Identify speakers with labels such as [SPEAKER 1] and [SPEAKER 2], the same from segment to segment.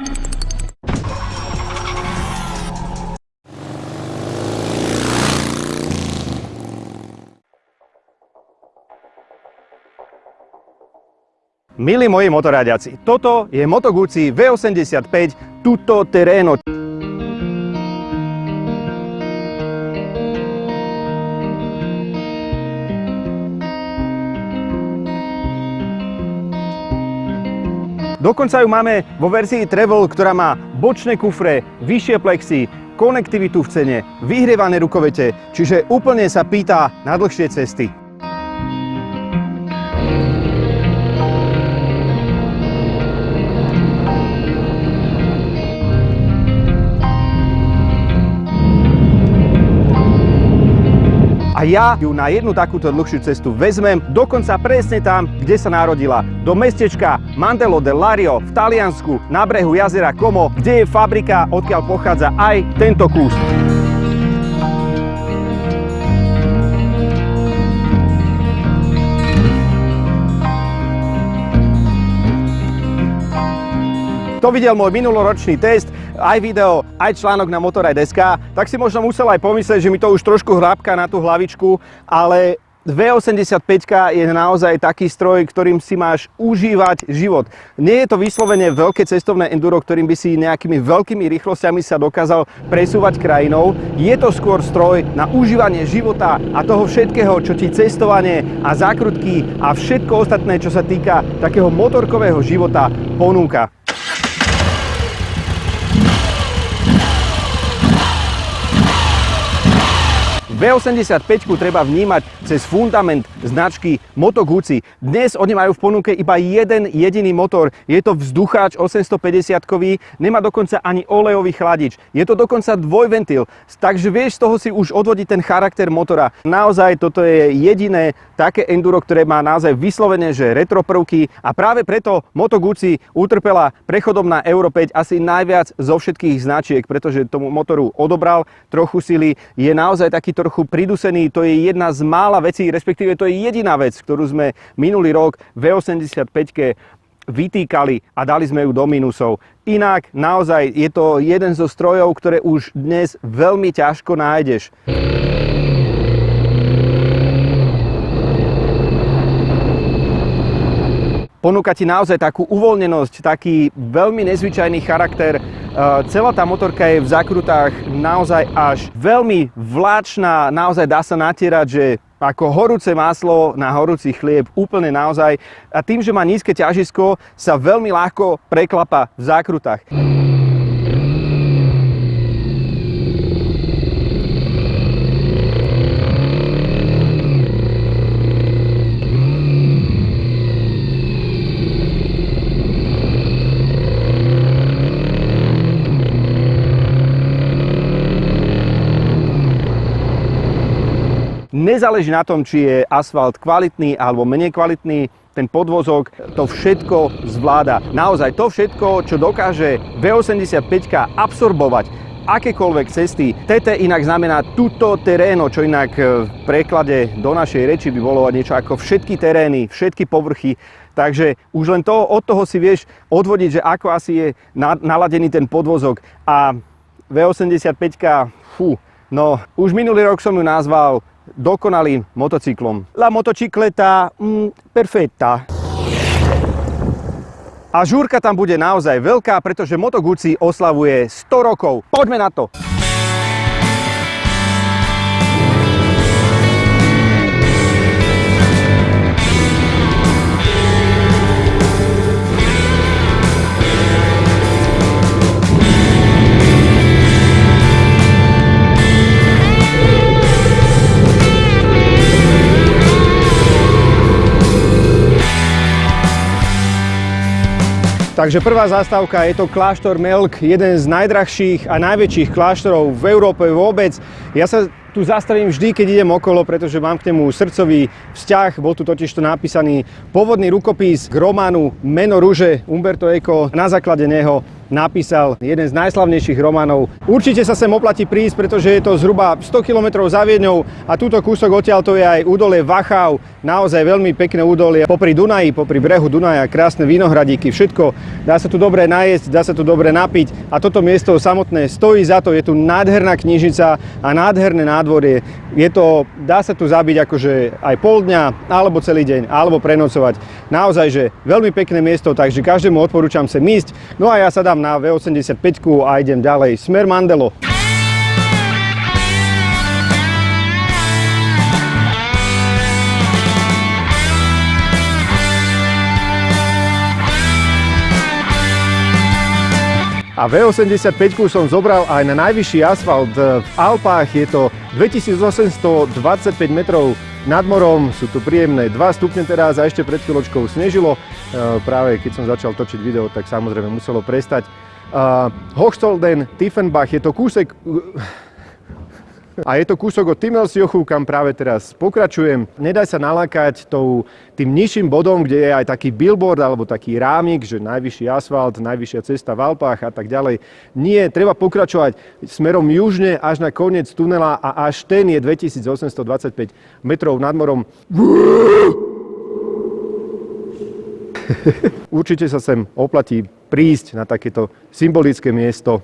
[SPEAKER 1] Milí moji motoráďaci, toto je Moto Guzzi V85 Tutto Terreno. Dokonca ju máme vo verzii Travel, ktorá má bočné kufre, vyššie plexy, konektivitu v cene, vyhrievané rukovete, čiže úplne sa pýta na dlhšie cesty. Ja ju na jednu takúto dlhšiu cestu vezmem, dokonca presne tam, kde sa narodila. Do mestečka Mandelo del Lario v Taliansku na brehu jazera Como, kde je fabrika, odkiaľ pochádza aj tento kus. Kto videl môj minuloročný test, aj video, aj článok na Motoraj.sk, tak si možno musel aj pomyslieť, že mi to už trošku hrábka na tú hlavičku, ale V85 je naozaj taký stroj, ktorým si máš užívať život. Nie je to vyslovene veľké cestovné enduro, ktorým by si nejakými veľkými rýchlosťami sa dokázal presúvať krajinou. Je to skôr stroj na užívanie života a toho všetkého, čo ti cestovanie a zákrutky a všetko ostatné, čo sa týka takého motorkového života ponúka. V85 treba vnímať cez fundament značky Moto Guzzi. Dnes oni majú v ponuke iba jeden jediný motor. Je to vzducháč 850-kový, nemá dokonca ani olejový chladič. Je to dokonca dvojventil, takže vieš z toho si už odvodiť ten charakter motora. Naozaj toto je jediné také enduro, ktoré má naozaj vyslovene, že retro prvky a práve preto Moto Guzzi utrpela prechodom na Euro 5 asi najviac zo všetkých značiek, pretože tomu motoru odobral trochu sily. Je naozaj taký trochu pridusený, to je jedna z mála vecí, respektíve to je jediná vec, ktorú sme minulý rok v 85 vytýkali a dali sme ju do minusov. Inak naozaj je to jeden zo strojov, ktoré už dnes veľmi ťažko nájdeš. Ponúka ti naozaj takú uvoľnenosť, taký veľmi nezvyčajný charakter. E, celá tá motorka je v zakrutách naozaj až veľmi vláčná, naozaj dá sa natierať, že ako horúce maslo na horúci chlieb, úplne naozaj. A tým, že má nízke ťažisko, sa veľmi ľahko preklapa v zákrutách. Nezáleží na tom, či je asfalt kvalitný alebo menej kvalitný, ten podvozok to všetko zvláda. Naozaj to všetko, čo dokáže V85 absorbovať akékoľvek cesty. TT inak znamená tuto teréno, čo inak v preklade do našej reči by bolo niečo ako všetky terény, všetky povrchy. Takže už len to, od toho si vieš odvodiť, že ako asi je naladený ten podvozok. A V85, fú, no už minulý rok som ju nazval dokonalým motocyklom. La motocicleta mm, perfetta. A žúrka tam bude naozaj veľká, pretože Moto Guzzi oslavuje 100 rokov. Poďme na to! Takže prvá zastávka je to kláštor Melk, jeden z najdrahších a najväčších kláštorov v Európe vôbec. Ja sa tu zastavím vždy, keď idem okolo, pretože mám k nemu srdcový vzťah. Bol tu totiž to napísaný pôvodný rukopis k románu Meno rúže Umberto Eco. Na základe neho napísal jeden z najslavnejších románov. Určite sa sem oplatí prísť, pretože je to zhruba 100 km za Viedňou a túto kúsok odtiaľ to je aj údolie Wachau, naozaj veľmi pekné údolie popri Dunaji, popri brehu Dunaja, krásne vinohradíky, všetko. Dá sa tu dobre najesť, dá sa tu dobre napiť a toto miesto samotné stojí za to, je tu nádherná knižnica a nádherné nádvorie. Je to, dá sa tu zabiť akože aj pol dňa, alebo celý deň, alebo prenocovať. Naozaj, že veľmi pekné miesto, takže každému odporúčam sem ísť. No a ja sa dám na V85 a idem ďalej. Smer Mandelo. A V85 som zobral aj na najvyšší asfalt v Alpách. Je to 2825 metrov nad morom. Sú tu príjemné 2 stupne teraz a ešte pred chvíľočkou snežilo. E, práve keď som začal točiť video, tak samozrejme muselo prestať. Hochstolden, Tiefenbach, je to kúsek a je to kúsok od Timmelsjochu, kam práve teraz pokračujem. Nedaj sa nalákať tou, tým nižším bodom, kde je aj taký billboard alebo taký rámik, že najvyšší asfalt, najvyššia cesta v Alpách a tak ďalej. Nie, treba pokračovať smerom južne až na koniec tunela a až ten je 2825 metrov nad morom. Určite sa sem oplatí prísť na takéto symbolické miesto.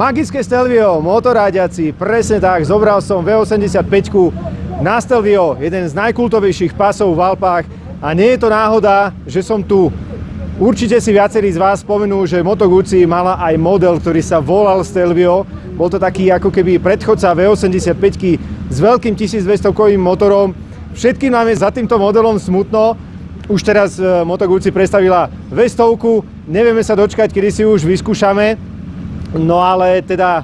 [SPEAKER 1] Magické Stelvio, motoráďaci, presne tak, zobral som V85 na Stelvio, jeden z najkultovejších pasov v Alpách a nie je to náhoda, že som tu. Určite si viacerí z vás spomenú, že Moto Guzzi mala aj model, ktorý sa volal Stelvio. Bol to taký ako keby predchodca V85 s veľkým 1200 kovým motorom. Všetkým nám je za týmto modelom smutno. Už teraz e, Moto Guzzi predstavila V100, nevieme sa dočkať, kedy si už vyskúšame. No ale teda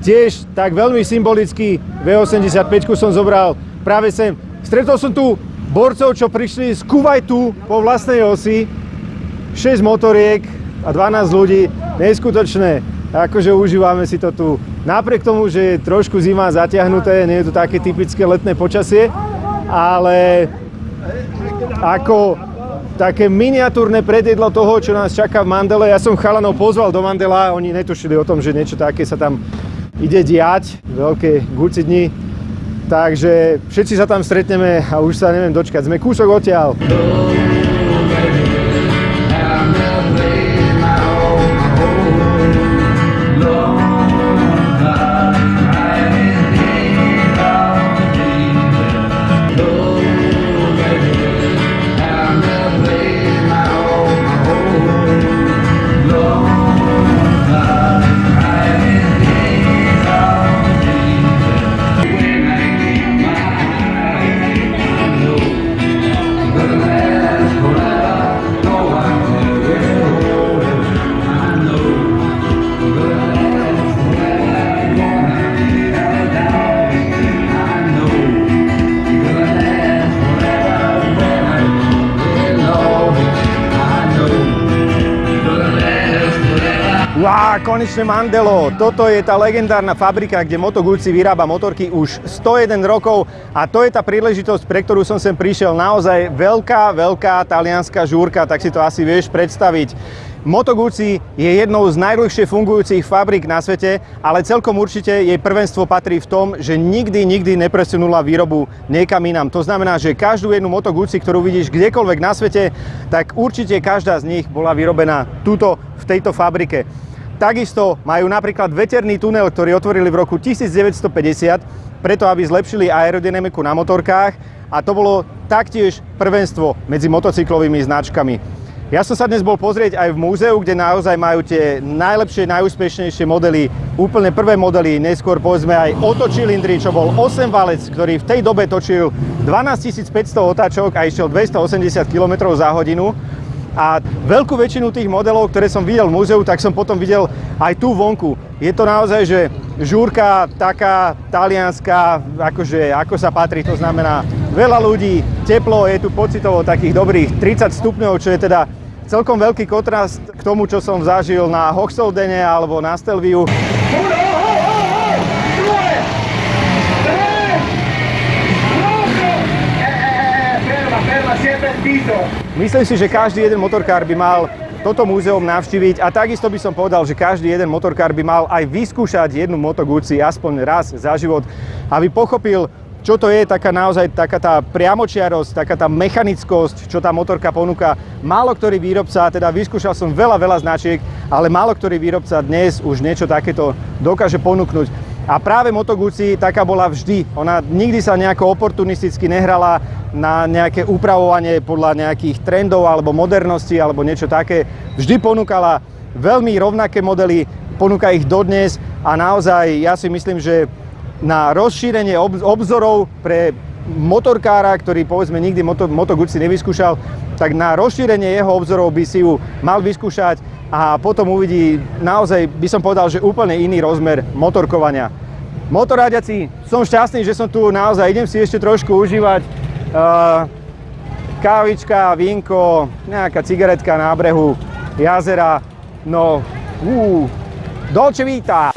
[SPEAKER 1] tiež tak veľmi symbolicky V85 som zobral práve sem. Stretol som tu borcov, čo prišli z Kuwaitu po vlastnej osi. 6 motoriek a 12 ľudí. Neskutočné. Akože užívame si to tu. Napriek tomu, že je trošku zima zatiahnuté, nie je to také typické letné počasie, ale ako také miniatúrne predjedlo toho, čo nás čaká v Mandele. Ja som chalanov pozval do Mandela, oni netušili o tom, že niečo také sa tam ide diať, veľké guci dni. Takže všetci sa tam stretneme a už sa neviem dočkať. Sme kúsok odtiaľ. Konečne Mandelo. Toto je tá legendárna fabrika, kde Moto Guzzi vyrába motorky už 101 rokov a to je tá príležitosť, pre ktorú som sem prišiel. Naozaj veľká, veľká talianská žúrka, tak si to asi vieš predstaviť. Moto Guzzi je jednou z najdlhšie fungujúcich fabrik na svete, ale celkom určite jej prvenstvo patrí v tom, že nikdy, nikdy nepresunula výrobu niekam inám. To znamená, že každú jednu Moto Guzzi, ktorú vidíš kdekoľvek na svete, tak určite každá z nich bola vyrobená tuto v tejto fabrike. Takisto majú napríklad veterný tunel, ktorý otvorili v roku 1950, preto aby zlepšili aerodynamiku na motorkách a to bolo taktiež prvenstvo medzi motocyklovými značkami. Ja som sa dnes bol pozrieť aj v múzeu, kde naozaj majú tie najlepšie, najúspešnejšie modely, úplne prvé modely, neskôr povedzme aj otočilindry, čo bol 8 valec, ktorý v tej dobe točil 12 500 otáčok a išiel 280 km za hodinu. A veľkú väčšinu tých modelov, ktoré som videl v múzeu, tak som potom videl aj tu vonku. Je to naozaj, že žúrka taká talianská, akože, ako sa patrí, to znamená veľa ľudí, teplo, je tu pocitovo takých dobrých 30 stupňov, čo je teda celkom veľký kontrast k tomu, čo som zažil na Hoxoldene alebo na Stelviu. Myslím si, že každý jeden motorkár by mal toto múzeum navštíviť a takisto by som povedal, že každý jeden motorkár by mal aj vyskúšať jednu Moto Guzzi aspoň raz za život, aby pochopil, čo to je taká naozaj taká tá priamočiarosť, taká tá mechanickosť, čo tá motorka ponúka. Málo ktorý výrobca, teda vyskúšal som veľa, veľa značiek, ale málo ktorý výrobca dnes už niečo takéto dokáže ponúknuť. A práve Moto Guzzi taká bola vždy. Ona nikdy sa nejako oportunisticky nehrala na nejaké upravovanie podľa nejakých trendov alebo modernosti alebo niečo také. Vždy ponúkala veľmi rovnaké modely, ponúka ich dodnes a naozaj ja si myslím, že na rozšírenie obzorov pre motorkára, ktorý povedzme nikdy Moto, Moto Guzzi nevyskúšal, tak na rozšírenie jeho obzorov by si ju mal vyskúšať a potom uvidí naozaj, by som povedal, že úplne iný rozmer motorkovania. Motoráďaci, som šťastný, že som tu naozaj, idem si ešte trošku užívať uh, kávička, vínko, nejaká cigaretka na brehu jazera, no, uh, Dolce Vita!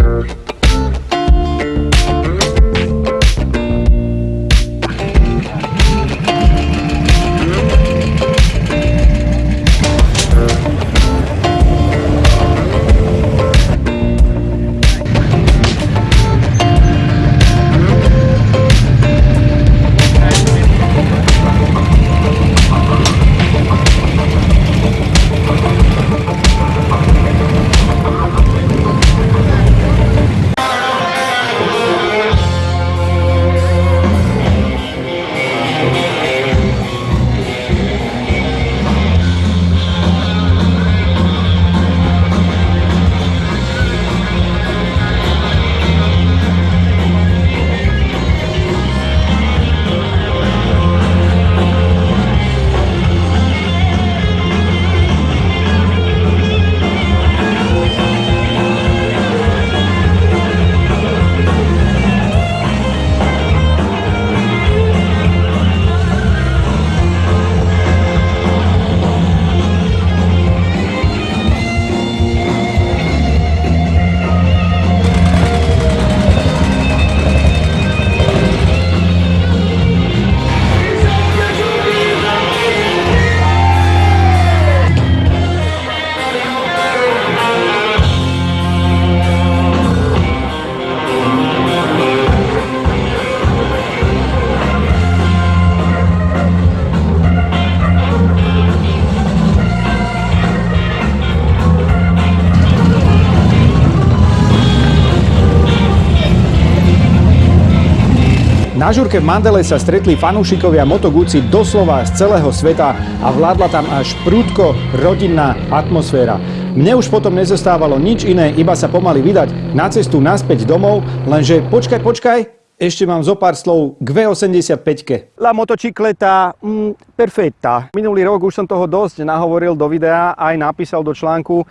[SPEAKER 1] Na žurke v Mandele sa stretli fanúšikovia Moto Guzzi doslova z celého sveta a vládla tam až prúdko rodinná atmosféra. Mne už potom nezostávalo nič iné, iba sa pomaly vydať na cestu naspäť domov, lenže počkaj, počkaj, ešte mám zo pár slov k V85. La motocicleta mm, perfetta. Minulý rok už som toho dosť nahovoril do videa, aj napísal do článku. E,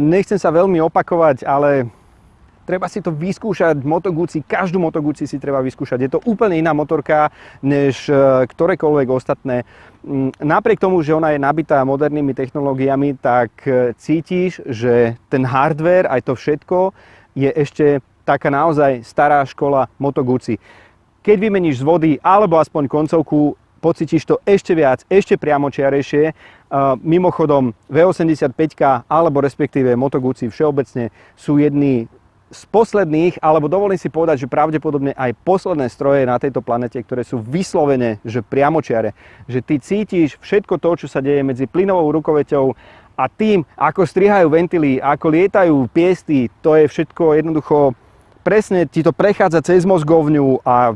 [SPEAKER 1] nechcem sa veľmi opakovať, ale treba si to vyskúšať, Moto Guzzi, každú Moto si treba vyskúšať. Je to úplne iná motorka, než e, ktorékoľvek ostatné. Mm, napriek tomu, že ona je nabitá modernými technológiami, tak e, cítiš, že ten hardware, aj to všetko, je ešte taká naozaj stará škola Moto. Keď vymeníš z vody alebo aspoň koncovku, pocítiš to ešte viac, ešte priamočiarejšie. Mimochodom, V85 alebo respektíve Moto všeobecne sú jedni z posledných, alebo dovolím si povedať, že pravdepodobne aj posledné stroje na tejto planete, ktoré sú vyslovene, že priamočiare, že ty cítiš všetko to, čo sa deje medzi plynovou rukoveťou a tým, ako strihajú ventily, ako lietajú piesty, to je všetko jednoducho, presne ti to prechádza cez mozgovňu a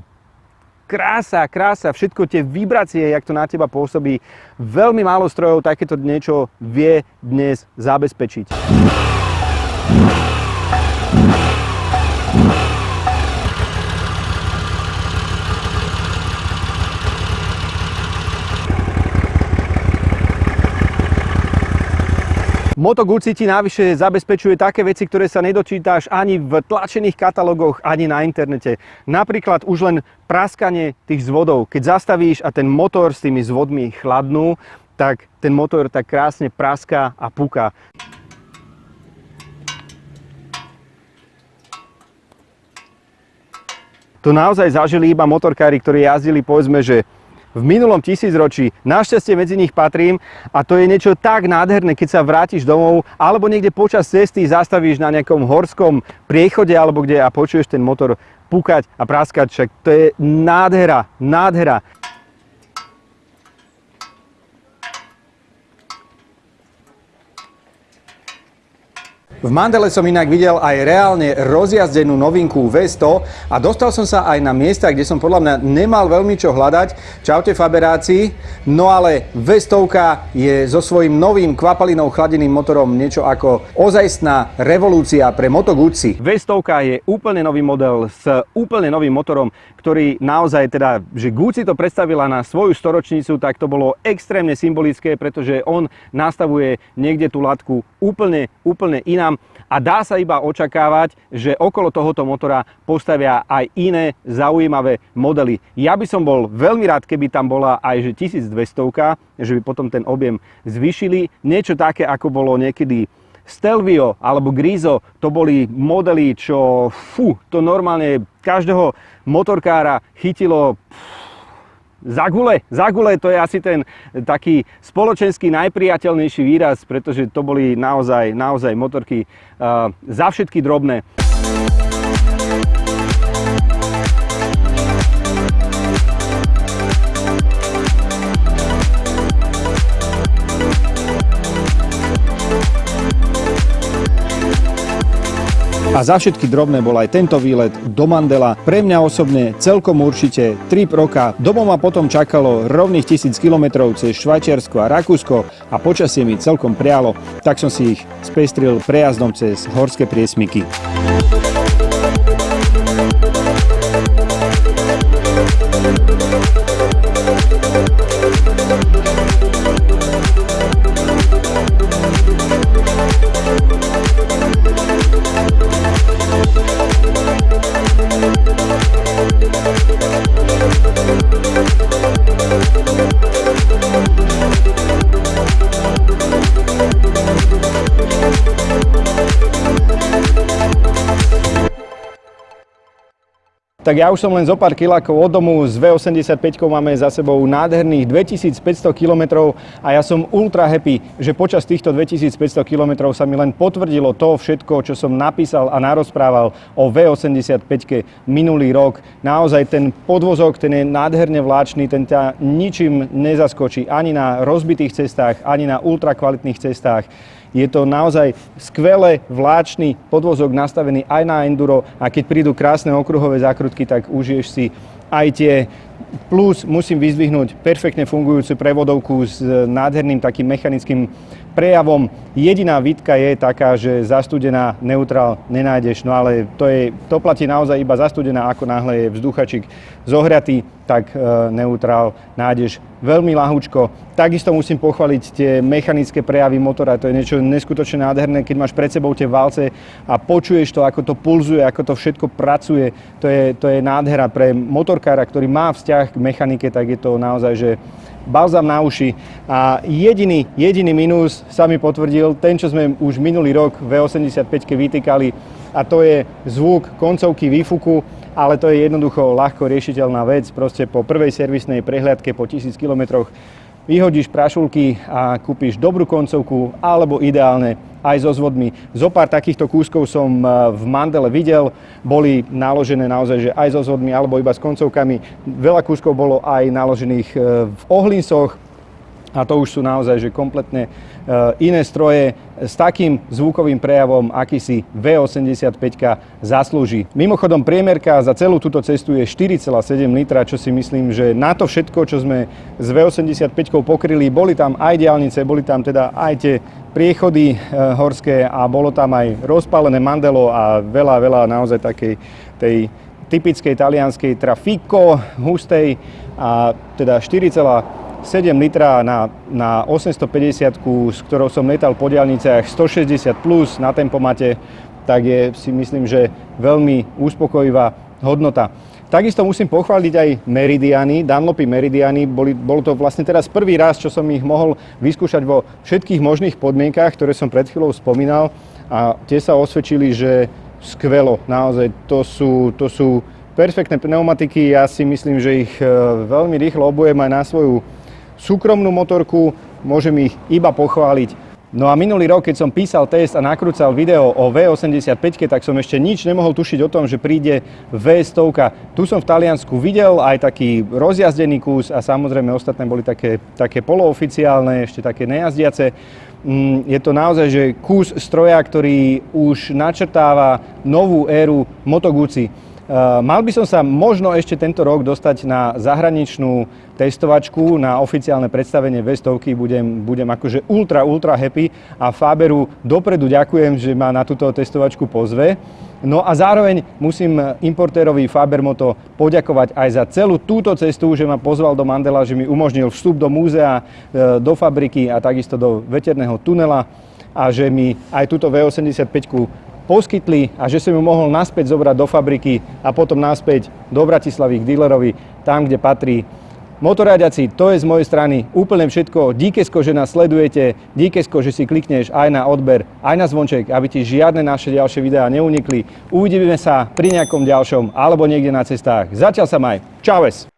[SPEAKER 1] krása, krása, všetko tie vibrácie, jak to na teba pôsobí, veľmi málo strojov takéto niečo vie dnes zabezpečiť. Moto Guzzi ti navyše zabezpečuje také veci, ktoré sa nedočítáš ani v tlačených katalógoch, ani na internete. Napríklad už len praskanie tých zvodov. Keď zastavíš a ten motor s tými zvodmi chladnú, tak ten motor tak krásne praská a puká. To naozaj zažili iba motorkári, ktorí jazdili povedzme, že v minulom tisícročí. Našťastie medzi nich patrím a to je niečo tak nádherné, keď sa vrátiš domov alebo niekde počas cesty zastavíš na nejakom horskom priechode alebo kde a počuješ ten motor pukať a praskať, však to je nádhera, nádhera. V Mandele som inak videl aj reálne rozjazdenú novinku V100 a dostal som sa aj na miesta, kde som podľa mňa nemal veľmi čo hľadať. Čaute Faberáci. No ale V100 je so svojím novým kvapalinou chladeným motorom niečo ako ozajstná revolúcia pre Moto Guzzi. V100 je úplne nový model s úplne novým motorom, ktorý naozaj teda, že Guzzi to predstavila na svoju storočnicu, tak to bolo extrémne symbolické, pretože on nastavuje niekde tú latku úplne, úplne inám a dá sa iba očakávať, že okolo tohoto motora postavia aj iné zaujímavé modely. Ja by som bol veľmi rád, keby tam bola aj že 1200, že by potom ten objem zvyšili. Niečo také, ako bolo niekedy Stelvio alebo Grizo, to boli modely, čo fú, to normálne každého motorkára chytilo za gule, za gule to je asi ten taký spoločenský najpriateľnejší výraz, pretože to boli naozaj, naozaj motorky uh, za všetky drobné. A za všetky drobné bol aj tento výlet do Mandela. Pre mňa osobne celkom určite trip roka. Domov ma potom čakalo rovných tisíc kilometrov cez Švajčiarsko a Rakúsko a počasie mi celkom prialo, tak som si ich spestril prejazdom cez horské priesmyky. Tak ja už som len zo pár kilákov od domu, s V85 máme za sebou nádherných 2500 km a ja som ultra happy, že počas týchto 2500 km sa mi len potvrdilo to všetko, čo som napísal a narozprával o V85 minulý rok. Naozaj ten podvozok, ten je nádherne vláčný, ten ťa ničím nezaskočí ani na rozbitých cestách, ani na ultra kvalitných cestách. Je to naozaj skvelé vláčny podvozok nastavený aj na enduro a keď prídu krásne okruhové zákrutky, tak užiješ si aj tie Plus musím vyzdvihnúť perfektne fungujúcu prevodovku s nádherným takým mechanickým prejavom. Jediná výtka je taká, že zastudená neutrál nenájdeš, no ale to, je, to platí naozaj iba zastudená, ako náhle je vzduchačik zohriatý, tak e, neutrál nájdeš veľmi lahúčko. Takisto musím pochváliť tie mechanické prejavy motora, to je niečo neskutočne nádherné, keď máš pred sebou tie valce a počuješ to, ako to pulzuje, ako to všetko pracuje. To je, to je nádhera pre motorkára, ktorý má vzťah k mechanike, tak je to naozaj, že balzam na uši. A jediný, jediný minus sa mi potvrdil, ten, čo sme už minulý rok v 85 vytýkali, a to je zvuk koncovky výfuku ale to je jednoducho ľahko riešiteľná vec. Proste po prvej servisnej prehliadke po 1000 km vyhodíš prašulky a kúpiš dobrú koncovku alebo ideálne aj so zvodmi. Zo pár takýchto kúskov som eh, v Mandele videl, boli naložené naozaj že aj so zvodmi alebo iba s koncovkami. Veľa kúskov bolo aj naložených eh, v ohlinsoch, a to už sú naozaj že kompletne iné stroje s takým zvukovým prejavom, aký si V85 zaslúži. Mimochodom, priemerka za celú túto cestu je 4,7 litra, čo si myslím, že na to všetko, čo sme s V85 pokryli, boli tam aj diálnice, boli tam teda aj tie priechody e, horské a bolo tam aj rozpálené mandelo a veľa, veľa naozaj takej tej typickej talianskej trafico, hustej a teda 4, 7 7 litra na, na 850, s ktorou som letal po diálniciach 160 plus na tempomate, tak je si myslím, že veľmi uspokojivá hodnota. Takisto musím pochváliť aj Meridiany, Dunlopy Meridiany. Boli, bolo to vlastne teraz prvý raz, čo som ich mohol vyskúšať vo všetkých možných podmienkách, ktoré som pred chvíľou spomínal. A tie sa osvedčili, že skvelo, naozaj. To sú, to sú perfektné pneumatiky. Ja si myslím, že ich e, veľmi rýchlo obujem aj na svoju súkromnú motorku. Môžem ich iba pochváliť. No a minulý rok, keď som písal test a nakrúcal video o V85, tak som ešte nič nemohol tušiť o tom, že príde V100. Tu som v Taliansku videl aj taký rozjazdený kus a samozrejme ostatné boli také, také polooficiálne, ešte také nejazdiace. Mm, je to naozaj že kus stroja, ktorý už načrtáva novú éru Moto Guzzi. Eh, mal by som sa možno ešte tento rok dostať na zahraničnú testovačku, na oficiálne predstavenie vestovky. Budem, budem akože ultra, ultra happy a Faberu dopredu ďakujem, že ma na túto testovačku pozve. No a zároveň musím importérovi Fabermoto poďakovať aj za celú túto cestu, že ma pozval do Mandela, že mi umožnil vstup do múzea, eh, do fabriky a takisto do veterného tunela a že mi aj túto V85 poskytli a že som ju mohol naspäť zobrať do fabriky a potom naspäť do Bratislavy k dealerovi, tam, kde patrí. Motoradiaci, to je z mojej strany úplne všetko. Díkesko, že nás sledujete, díkesko, že si klikneš aj na odber, aj na zvonček, aby ti žiadne naše ďalšie videá neunikli. Uvidíme sa pri nejakom ďalšom alebo niekde na cestách. Zatiaľ sa maj. Čaues!